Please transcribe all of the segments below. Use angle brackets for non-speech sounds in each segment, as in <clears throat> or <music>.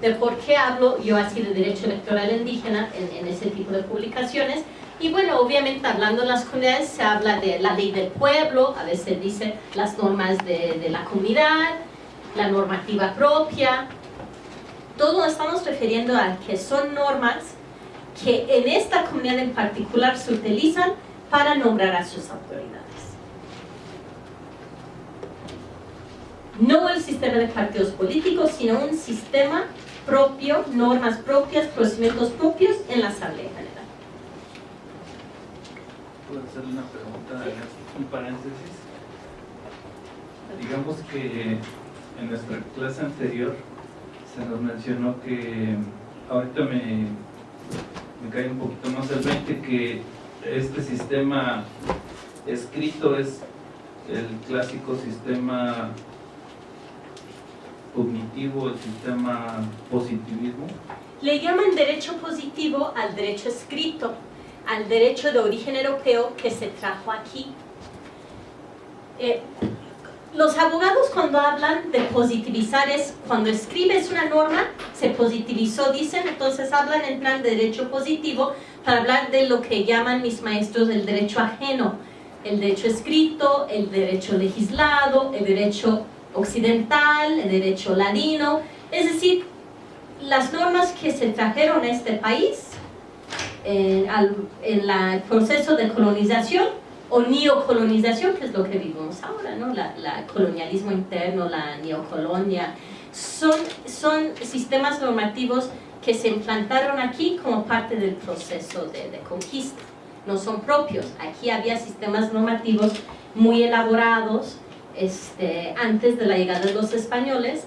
de por qué hablo yo así de derecho electoral indígena en, en ese tipo de publicaciones. Y bueno, obviamente hablando de las comunidades se habla de la ley del pueblo, a veces dice las normas de, de la comunidad, la normativa propia. Todo estamos refiriendo a que son normas que en esta comunidad en particular se utilizan para nombrar a sus autoridades. No el sistema de partidos políticos, sino un sistema propio, normas propias, procedimientos propios en la Asamblea General. ¿Puedo hacerle una pregunta, un paréntesis? Digamos que en nuestra clase anterior se nos mencionó que ahorita me, me cae un poquito más el 20 que este sistema escrito es el clásico sistema cognitivo, el sistema positivismo. Le llaman derecho positivo al derecho escrito, al derecho de origen europeo que se trajo aquí. Eh, los abogados cuando hablan de positivizar es cuando escribes una norma, se positivizó, dicen, entonces hablan en plan de derecho positivo para hablar de lo que llaman mis maestros el derecho ajeno, el derecho escrito, el derecho legislado, el derecho occidental, derecho ladino, es decir, las normas que se trajeron a este país eh, en el proceso de colonización o neocolonización, que es lo que vivimos ahora, ¿no? la, colonialismo interno, la neocolonia, son, son sistemas normativos que se implantaron aquí como parte del proceso de conquista, no son propios. Aquí había sistemas normativos muy elaborados este, antes de la llegada de los españoles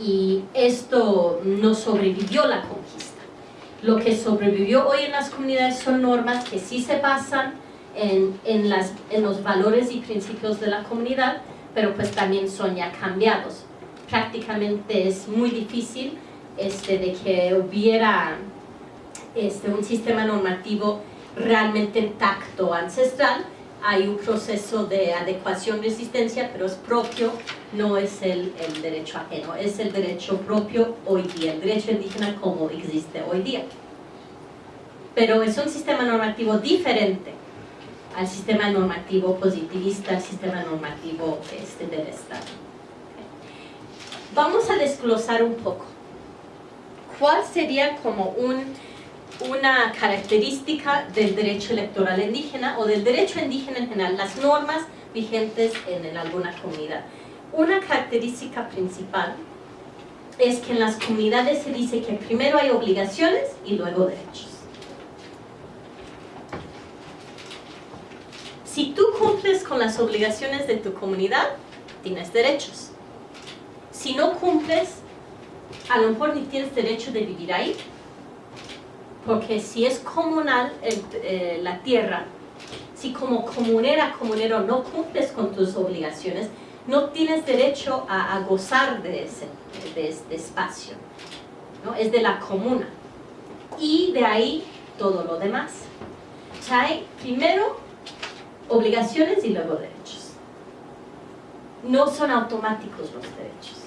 y esto no sobrevivió la conquista. Lo que sobrevivió hoy en las comunidades son normas que sí se pasan en, en, las, en los valores y principios de la comunidad, pero pues también son ya cambiados. Prácticamente es muy difícil este, de que hubiera este, un sistema normativo realmente intacto, ancestral, hay un proceso de adecuación-resistencia, pero es propio, no es el, el, derecho ajeno, es el derecho propio hoy día, el derecho indígena como existe hoy día. Pero es un sistema normativo diferente al sistema normativo positivista, al sistema normativo este, del Estado. Vamos a desglosar un poco. ¿Cuál sería como un una característica del derecho electoral indígena o del derecho indígena en general, las normas vigentes en, alguna comunidad. Una característica principal es que en las comunidades se dice que primero hay obligaciones y luego derechos. Si tú cumples con las obligaciones de tu comunidad, tienes derechos. Si no cumples, a lo mejor ni tienes derecho de vivir ahí, porque si es comunal eh, la tierra, si como comunera, comunero no cumples con tus obligaciones, no tienes derecho a, gozar de ese, de este espacio. ¿no? Es de la comuna. Y de ahí todo lo demás. O sea, hay primero obligaciones y luego derechos. No son automáticos los derechos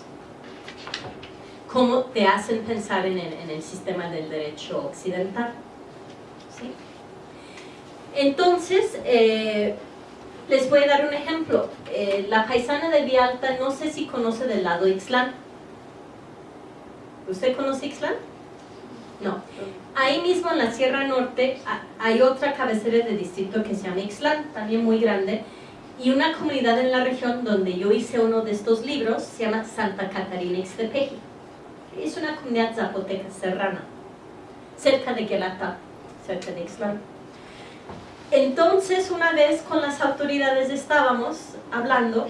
cómo te hacen pensar en el, sistema del derecho occidental. Entonces, eh, les voy a dar un ejemplo. Eh, la paisana de Vialta, no sé si conoce del lado Ixlán. ¿Usted conoce Ixlán? No. Ahí mismo en la Sierra Norte hay otra cabecera de distrito que se llama Ixlán, también muy grande, y una comunidad en la región donde yo hice uno de estos libros se llama Santa Catarina Ixtepeji es una comunidad zapoteca serrana, cerca de Quelata, cerca de Ixtlán. Entonces, una vez con las autoridades estábamos hablando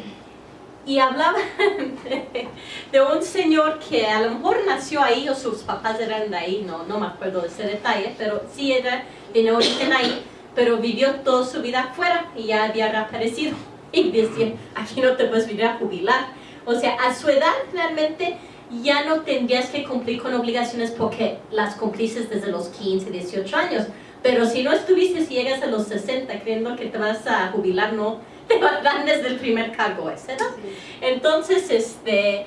y hablaba <laughs> de, un señor que a lo mejor nació ahí o sus papás eran de ahí, no, no me acuerdo de ese detalle, pero sí era, tiene origen ahí, pero vivió toda su vida afuera y ya había reaparecido. <laughs> Y decía, aquí no te puedes venir a jubilar. O sea, a su edad realmente ya no tendrías que cumplir con obligaciones porque las cumpliste desde los 15, 18 años. Pero si no estuviste, si llegas a los 60 creyendo que te vas a jubilar, no, <laughs> te dan desde el primer cargo ese, ¿no? Entonces, este,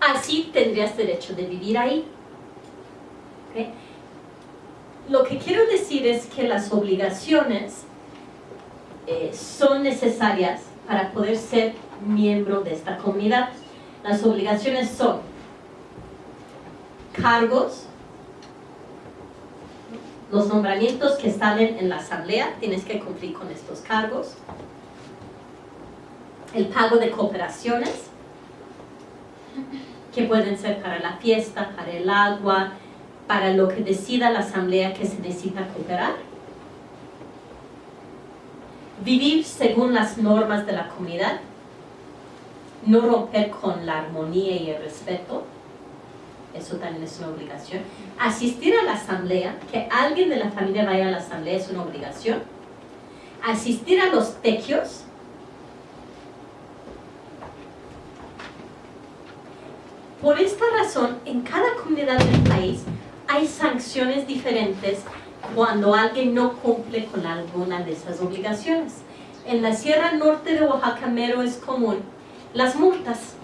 así tendrías derecho de vivir ahí. Lo que quiero decir es que las obligaciones eh, son necesarias para poder ser miembro de esta comunidad. Las obligaciones son cargos, los nombramientos que salen en la asamblea, tienes que cumplir con estos cargos, el pago de cooperaciones, que pueden ser para la fiesta, para el agua, para lo que decida la asamblea que se necesita cooperar. Vivir según las normas de la comunidad, no romper con la armonía y el respeto, eso también es una obligación. Asistir a la asamblea, que alguien de la familia vaya a la asamblea es una obligación. Asistir a los tequios, Por esta razón, en cada comunidad del país hay sanciones diferentes cuando alguien no cumple con alguna de esas obligaciones. En la Sierra Norte de Oaxaca mero es común las multas.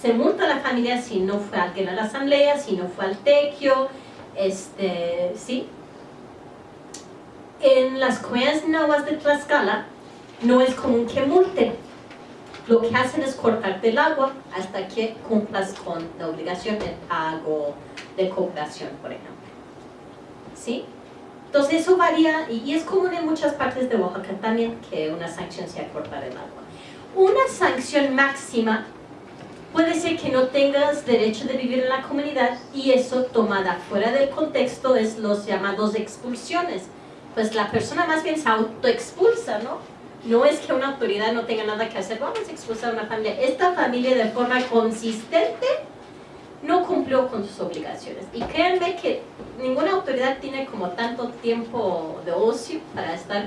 Se multa a la familia si no fue alguien a la asamblea, si no fue al tequio, este, ¿sí? En las comunidades nahuas de Tlaxcala no es común que multen. Lo que hacen es cortarte el agua hasta que cumplas con la obligación de pago de cooperación, por ejemplo. ¿Sí? Entonces eso varía y, es común en muchas partes de Oaxaca también que una sanción sea cortar el agua. Una sanción máxima puede ser que no tengas derecho de vivir en la comunidad y eso tomada fuera del contexto es los llamados expulsiones. Pues la persona más bien se autoexpulsa, ¿no? No es que una autoridad no tenga nada que hacer, vamos a expulsar a una familia. Esta familia de forma consistente no cumplió con sus obligaciones. Y créanme que ninguna autoridad tiene como tanto tiempo de ocio para estar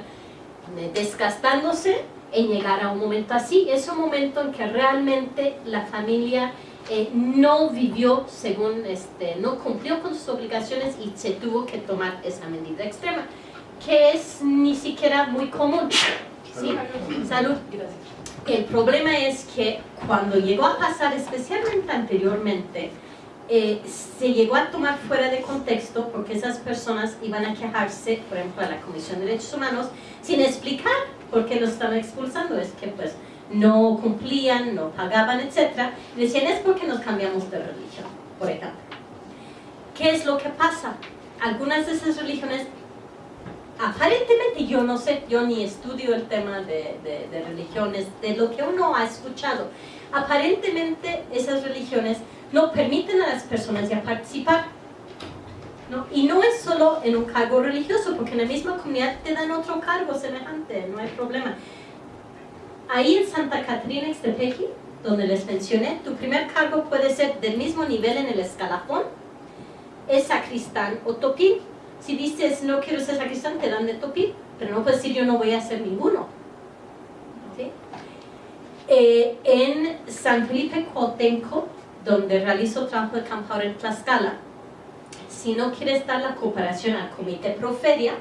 eh, desgastándose en llegar a un momento así. Es un momento en que realmente la familia eh, no vivió según, este, no cumplió con sus obligaciones y se tuvo que tomar esa medida extrema, que es ni siquiera muy común. ¿sí? Salud. El problema es que cuando llegó a pasar, especialmente anteriormente, eh, se llegó a tomar fuera de contexto porque esas personas iban a quejarse, por ejemplo, a la Comisión de Derechos Humanos, sin explicar por qué los estaban expulsando. Es que pues no cumplían, no pagaban, etc. Decían, es porque nos cambiamos de religión, por ejemplo. ¿Qué es lo que pasa? Algunas de esas religiones, aparentemente yo no sé, yo ni estudio el tema de, de religiones, de lo que uno ha escuchado, aparentemente esas religiones no permiten a las personas ya participar. ¿No? Y no es solo en un cargo religioso, porque en la misma comunidad te dan otro cargo semejante, no hay problema. Ahí en Santa Catarina Extepeji, donde les mencioné, tu primer cargo puede ser del mismo nivel en el escalafón, es sacristán o topín. Si dices no quiero ser sacristán, te dan de topín, pero no puedes decir yo no voy a ser ninguno. Eh, en San Felipe Cuautenco, donde realizo trabajo de campo en Tlaxcala, si no quieres dar la cooperación al comité Proferia,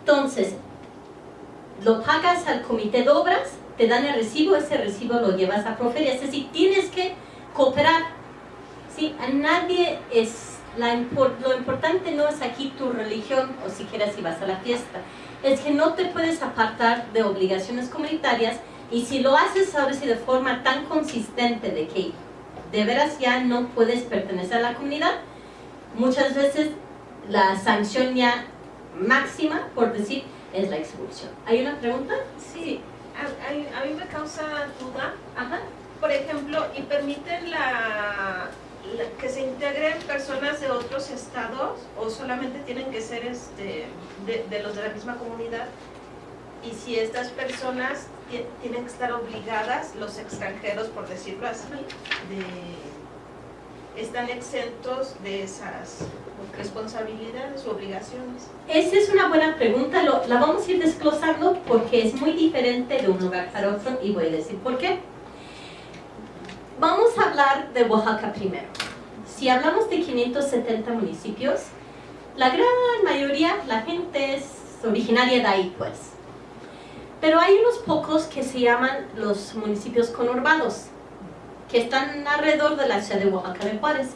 entonces lo pagas al comité de obras, te dan el recibo, ese recibo lo llevas a Proferia, es decir, tienes que cooperar. ¿sí? A nadie es, lo importante no es aquí tu religión o siquiera si vas a la fiesta, es que no te puedes apartar de obligaciones comunitarias y si lo haces ahora sí de forma tan consistente de que de veras ya no puedes pertenecer a la comunidad, muchas veces la sanción ya máxima, por decir, es la expulsión. ¿Hay una pregunta? Sí, a, mí me causa duda. Ajá. Por ejemplo, ¿y permiten la, que se integren personas de otros estados o solamente tienen que ser este, de, de los de la misma comunidad? Y si estas personas tienen que estar obligadas, los extranjeros, por decirlo así, de, están exentos de esas responsabilidades u obligaciones? Esa es una buena pregunta, la vamos a ir desglosando porque es muy diferente de un lugar para otro y voy a decir por qué. Vamos a hablar de Oaxaca primero. Si hablamos de 570 municipios, la gran mayoría, la gente es originaria de ahí pues. Pero hay unos pocos que se llaman los municipios conurbados. Que están alrededor de la ciudad de Oaxaca de Juárez.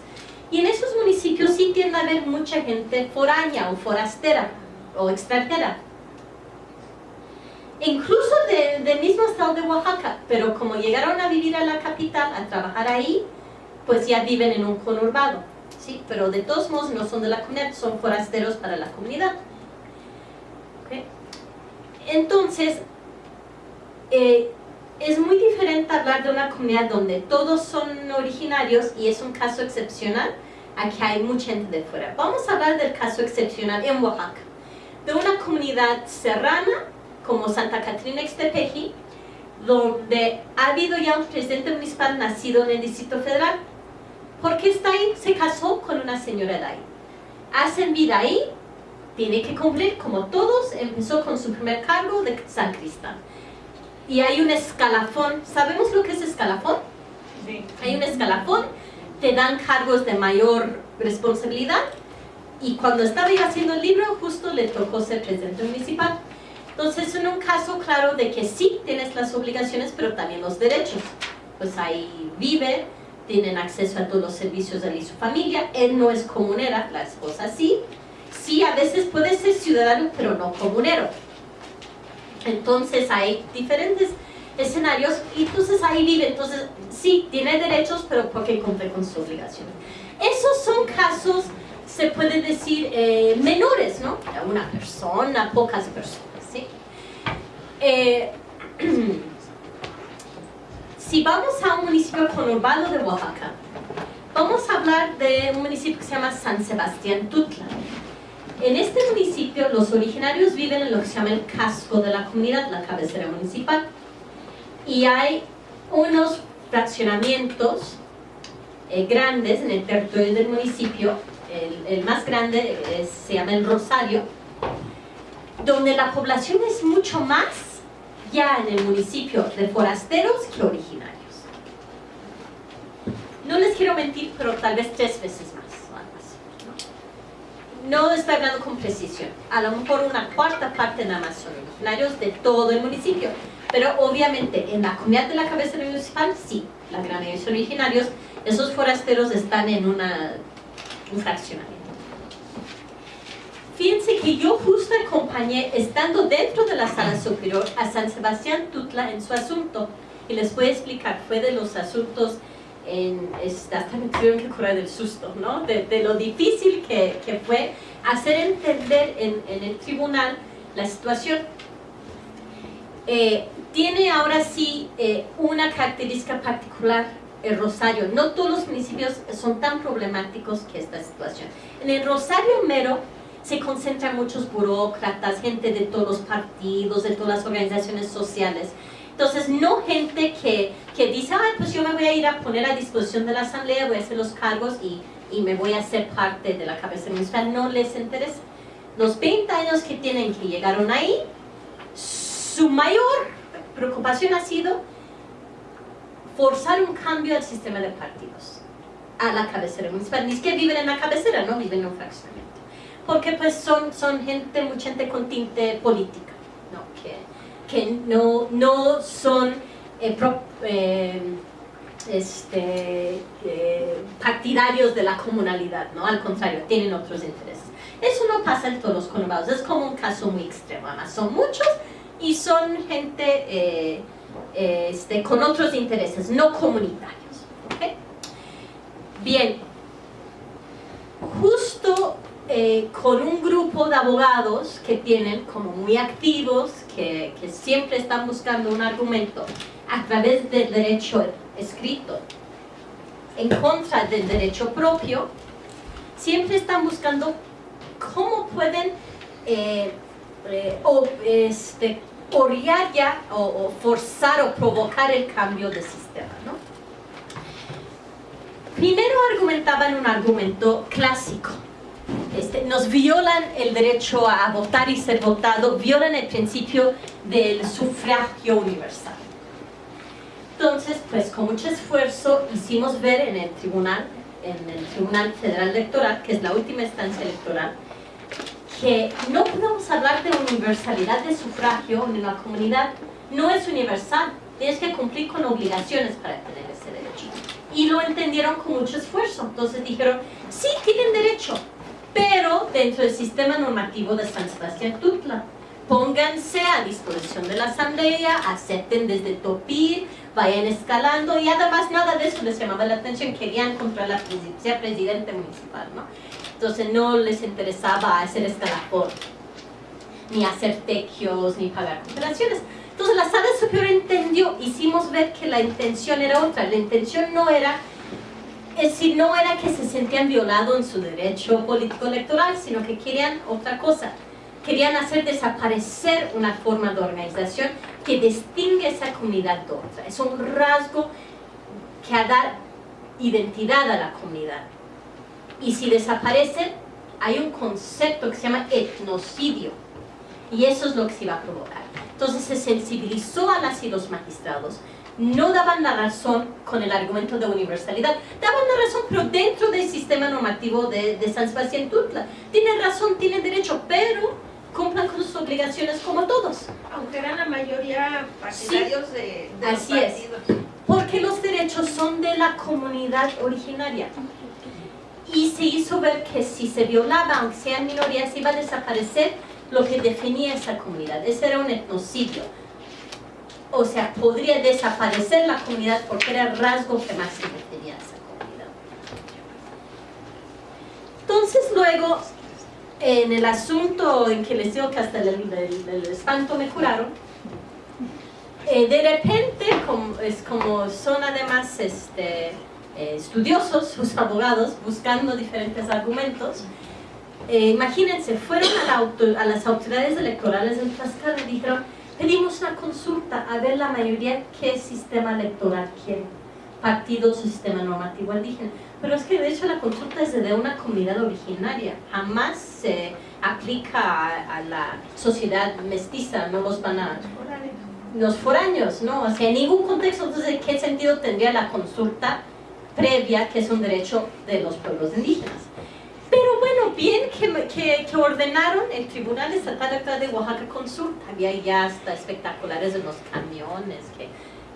Y en esos municipios sí tiende a haber mucha gente foránea o forastera o extranjera. Incluso del mismo estado de Oaxaca, pero como llegaron a vivir a la capital, a trabajar ahí, pues ya viven en un conurbado. ¿sí? Pero de todos modos no son de la comunidad, son forasteros para la comunidad. Entonces, eh, es muy diferente hablar de una comunidad donde todos son originarios y es un caso excepcional a que hay mucha gente de fuera. Vamos a hablar del caso excepcional en Oaxaca, de una comunidad serrana como Santa Catrina Extepeji, donde ha habido ya un presidente municipal nacido en el Distrito Federal. porque está ahí? Se casó con una señora de ahí. Hacen vida ahí, tiene que cumplir como todos, empezó con su primer cargo de San Cristán. Y hay un escalafón, ¿sabemos lo que es escalafón? Sí. Hay un escalafón, te dan cargos de mayor responsabilidad y cuando estaba haciendo el libro justo le tocó ser presidente municipal. Entonces, en un caso claro de que sí tienes las obligaciones, pero también los derechos. Pues ahí vive, tienen acceso a todos los servicios de él y su familia, él no es comunera, la esposa sí, sí a veces puede ser ciudadano pero no comunero. Entonces hay diferentes escenarios y entonces ahí vive, entonces sí, tiene derechos pero porque cumple con sus obligaciones. Esos son casos, se puede decir, eh, menores, ¿no? Una persona, pocas personas, ¿sí? Eh, <clears throat> si vamos a un municipio conurbado de Oaxaca, vamos a hablar de un municipio que se llama San Sebastián Tutla. En este municipio los originarios viven en lo que se llama el casco de la comunidad, la cabecera municipal. Y hay unos fraccionamientos eh, grandes en el territorio del municipio. El, más grande se llama el Rosario, donde la población es mucho más ya en el municipio de forasteros que originarios. No les quiero mentir, pero tal vez tres veces más no estoy hablando con precisión, a lo mejor una cuarta parte nada más son de todo el municipio, pero obviamente en la comunidad de la cabecera municipal sí, la gran mayoría son originarios, esos forasteros están en una, un fraccionamiento. Fíjense que yo justo acompañé, estando dentro de la sala superior, a San Sebastián Tutla en su asunto, y les voy a explicar, fue de los asuntos en, me tuvieron que curar del susto, ¿no? De, lo difícil que, que, fue hacer entender en, en, el tribunal la situación. Eh, tiene ahora sí eh, una característica particular el Rosario. No todos los municipios son tan problemáticos que esta situación. En el Rosario mero se concentran muchos burócratas, gente de todos los partidos, de todas las organizaciones sociales. Entonces, no gente que, que dice, Ay, pues yo me voy a ir a poner a disposición de la asamblea, voy a hacer los cargos y, y me voy a hacer parte de la cabeza municipal, no les interesa. Los 20 años que tienen que llegaron ahí, su mayor preocupación ha sido forzar un cambio al sistema de partidos a la cabecera municipal. Ni es que viven en la cabecera, no viven en un fraccionamiento. Porque pues son, son gente, mucha gente con tinte. Que, no, no son eh, eh, este, eh, partidarios de la comunalidad, ¿no? al contrario, tienen otros intereses. Eso no pasa en todos los conurbados, es como un caso muy extremo, además son muchos y son gente este, con otros intereses, no comunitarios. Bien, justo con un grupo de abogados que tienen como muy activos, que, siempre están buscando un argumento a través del derecho escrito en contra del derecho propio, siempre están buscando cómo pueden eh, eh, o, este, ya o, o, forzar o provocar el cambio de sistema. ¿no? Primero argumentaban un argumento clásico, este, nos violan el derecho a votar y ser votado, violan el principio del sufragio universal. Entonces, pues con mucho esfuerzo hicimos ver en el tribunal, en el Tribunal Federal Electoral, que es la última instancia electoral, que no podemos hablar de universalidad de sufragio en la comunidad, no es universal, tienes que cumplir con obligaciones para tener ese derecho. Y lo entendieron con mucho esfuerzo. Entonces dijeron, sí, tienen derecho, pero dentro del sistema normativo de San Sebastián Tutla. Pónganse a disposición de la asamblea, acepten desde Topir, vayan escalando y además nada de eso les llamaba la atención, querían contra la presidencia presidente municipal, ¿no? Entonces no les interesaba hacer escalafón, ni hacer tequios, ni pagar cooperaciones. Entonces la sala superior entendió, hicimos ver que la intención era otra, la intención no era, es decir, no era que se sentían violados en su derecho político electoral, sino que querían otra cosa, querían hacer desaparecer una forma de organización que distingue esa comunidad de otra, es un rasgo que da identidad a la comunidad. Y si desaparecen, hay un concepto que se llama etnocidio, y eso es lo que se iba a provocar. Entonces se sensibilizó a las y los magistrados. No daban la razón con el argumento de universalidad. Daban la razón, pero dentro del sistema normativo de, San Sebastián Tutla. Tienen razón, tienen derecho, pero cumplan con sus obligaciones como todos. Aunque eran la mayoría partidarios de, de Así es. Porque los derechos son de la comunidad originaria. Y se hizo ver que si se violaba, aunque sean minorías, iba a desaparecer lo que definía esa comunidad. Ese era un etnocidio. O sea, podría desaparecer la comunidad porque era el rasgo que más se definía esa comunidad. Entonces luego, en el asunto en que les digo que hasta el, espanto me curaron, eh, de repente, como, es como son además este, eh, estudiosos, <laughs> sus abogados, buscando diferentes argumentos, eh, imagínense, fueron a, las autoridades electorales del Tlaxcala y dijeron, pedimos una consulta a ver la mayoría qué sistema electoral quiere, partidos o sistema normativo indígena. Pero es que de hecho la consulta es de una comunidad originaria, jamás se aplica a, la sociedad mestiza, no los van a... Los foráneos, ¿no? O sea, en ningún contexto, entonces, ¿qué sentido tendría la consulta previa, que es un derecho de los pueblos indígenas? Pero bueno, bien que, que, ordenaron el Tribunal Estatal Electoral de Oaxaca consulta. Había ya hasta espectaculares en los camiones, que,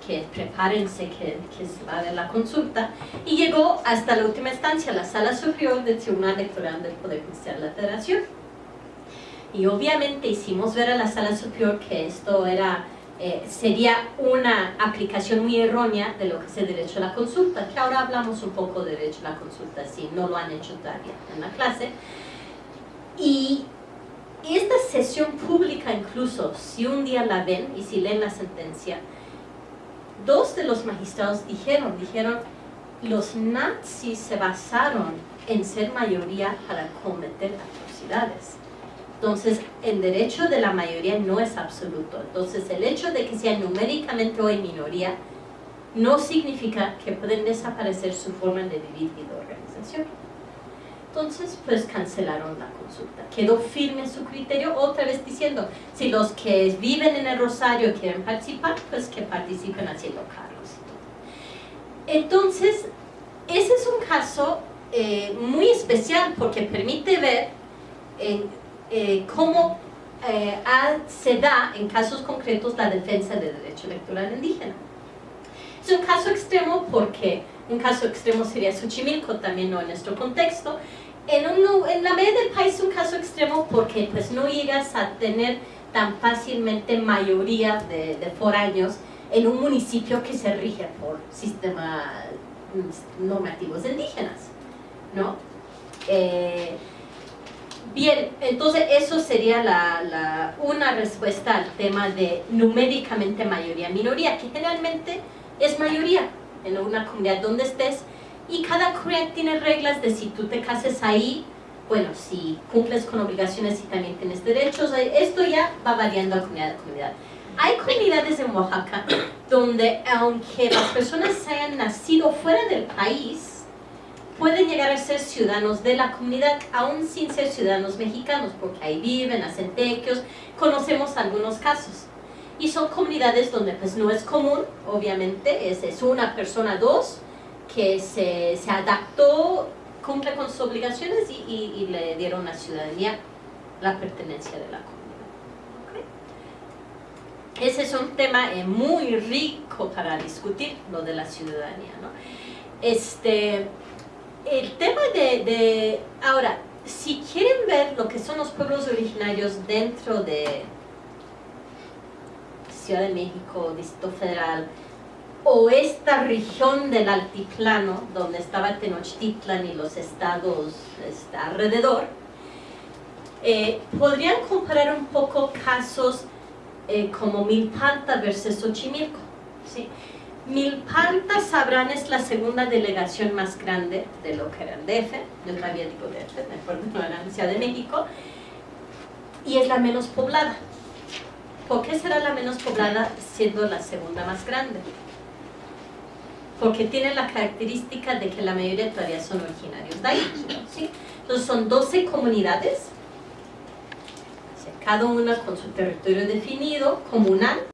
que prepárense que, que se va a ver la consulta. Y llegó hasta la última instancia, la Sala Superior del Tribunal Electoral del Poder Judicial de la Federación. Y obviamente hicimos ver a la Sala Superior que esto era eh, sería una aplicación muy errónea de lo que es el derecho a la consulta, que ahora hablamos un poco de derecho a la consulta, si no lo han hecho todavía en la clase. Y esta sesión pública incluso, si un día la ven y si leen la sentencia, dos de los magistrados dijeron, dijeron, los nazis se basaron en ser mayoría para cometer atrocidades. Entonces, el derecho de la mayoría no es absoluto. Entonces, el hecho de que sea numéricamente hoy minoría no significa que pueden desaparecer su forma de vivir y de organización. Entonces, pues cancelaron la consulta. Quedó firme su criterio, otra vez diciendo, si los que viven en el Rosario quieren participar, pues que participen haciendo cargos. Entonces, ese es un caso eh, muy especial porque permite ver en eh, cómo eh, se da en casos concretos la defensa del derecho electoral indígena. Es un caso extremo porque un caso extremo sería Xochimilco, también no en nuestro contexto. En, en la media del país es un caso extremo porque pues, no llegas a tener tan fácilmente mayoría de, de foráneos en un municipio que se rige por sistemas normativos indígenas, ¿no? Eh, Bien, entonces eso sería la, una respuesta al tema de numéricamente mayoría-minoría, que generalmente es mayoría en una comunidad donde estés y cada comunidad tiene reglas de si tú te cases ahí, bueno, si cumples con obligaciones y también tienes derechos, esto ya va variando de comunidad a comunidad. Hay comunidades en Oaxaca <coughs> donde aunque las personas hayan nacido fuera del país, pueden llegar a ser ciudadanos de la comunidad, aún sin ser ciudadanos mexicanos, porque ahí viven, hacen tequios, conocemos algunos casos. Y son comunidades donde pues no es común, obviamente, es, es una persona, dos, que se, se, adaptó, cumple con sus obligaciones y, y, le dieron la ciudadanía, la pertenencia de la comunidad. ese es un tema eh, muy rico para discutir, lo de la ciudadanía. Este, el tema de, ahora, si quieren ver lo que son los pueblos originarios dentro de Ciudad de México, Distrito Federal, o esta región del altiplano, donde estaba Tenochtitlan y los estados este, alrededor, eh, podrían comparar un poco casos eh, como Milpalta versus Xochimilco. ¿sí? Milpalta, sabrán, es la segunda delegación más grande de lo que era el DF, yo todavía digo DF, me acuerdo no era la Ciudad de México, y es la menos poblada. ¿Por qué será la menos poblada siendo la segunda más grande? Porque tiene la característica de que la mayoría todavía son originarios de ahí. ¿sí? Entonces son 12 comunidades, cada una con su territorio definido, comunal,